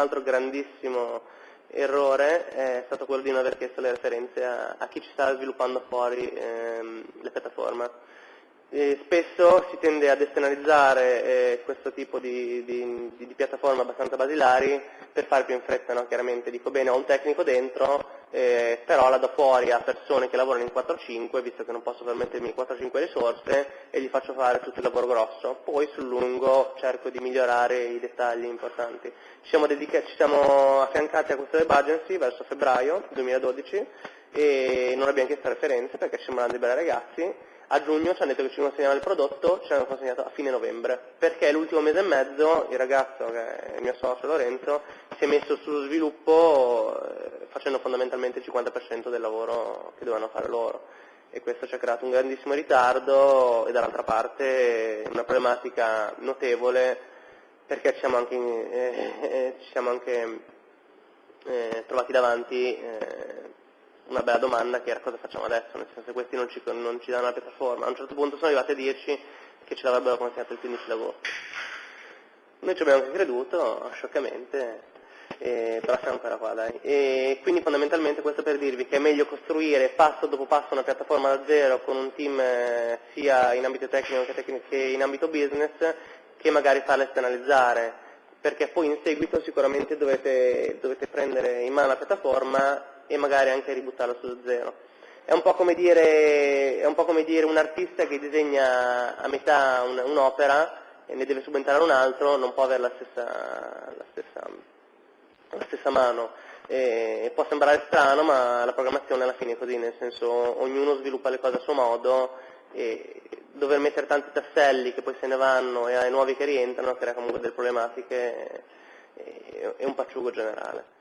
altro grandissimo errore è stato quello di non aver chiesto le referenze a, a chi ci sta sviluppando fuori ehm, le piattaforme. E spesso si tende ad esternalizzare eh, questo tipo di, di, di, piattaforme abbastanza basilari per fare più in fretta, no? chiaramente dico bene ho un tecnico dentro, eh, però la do fuori a persone che lavorano in 4-5, visto che non posso permettermi 4-5 risorse, e gli faccio fare tutto il lavoro grosso. Poi sul lungo cerco di migliorare i dettagli importanti. Ci siamo, ci siamo affiancati a questa web agency verso febbraio 2012 e non abbiamo chiesto referenze perché ci sembrano dei bei ragazzi a giugno ci hanno detto che ci consegnavano il prodotto, ci hanno consegnato a fine novembre, perché l'ultimo mese e mezzo il ragazzo, che è il mio socio Lorenzo, si è messo sullo sviluppo eh, facendo fondamentalmente il 50% del lavoro che dovevano fare loro. E questo ci ha creato un grandissimo ritardo e dall'altra parte una problematica notevole perché ci siamo anche, eh, eh, ci siamo anche eh, trovati davanti eh, una bella domanda che era cosa facciamo adesso, nel senso che questi non ci, non ci danno la piattaforma. A un certo punto sono arrivati a dirci che ce l'avrebbero consegnato il 15 d'agosto. Noi ci abbiamo anche creduto, scioccamente, eh, però siamo ancora qua, dai. E quindi fondamentalmente questo per dirvi che è meglio costruire passo dopo passo una piattaforma da zero con un team eh, sia in ambito tecnico che, tecnico che in ambito business che magari farla esternalizzare, perché poi in seguito sicuramente dovete, dovete prendere in mano la piattaforma e magari anche ributtarlo su zero. È un po' come dire, un, come dire un, artista che disegna a metà un'opera e ne deve subentrare un altro, non può avere la stessa, la stessa, la stessa mano. E può sembrare strano, ma la programmazione alla fine è così, nel senso ognuno sviluppa le cose a suo modo e dover mettere tanti tasselli che poi se ne vanno e ai nuovi che rientrano crea comunque delle problematiche e un pacciugo generale.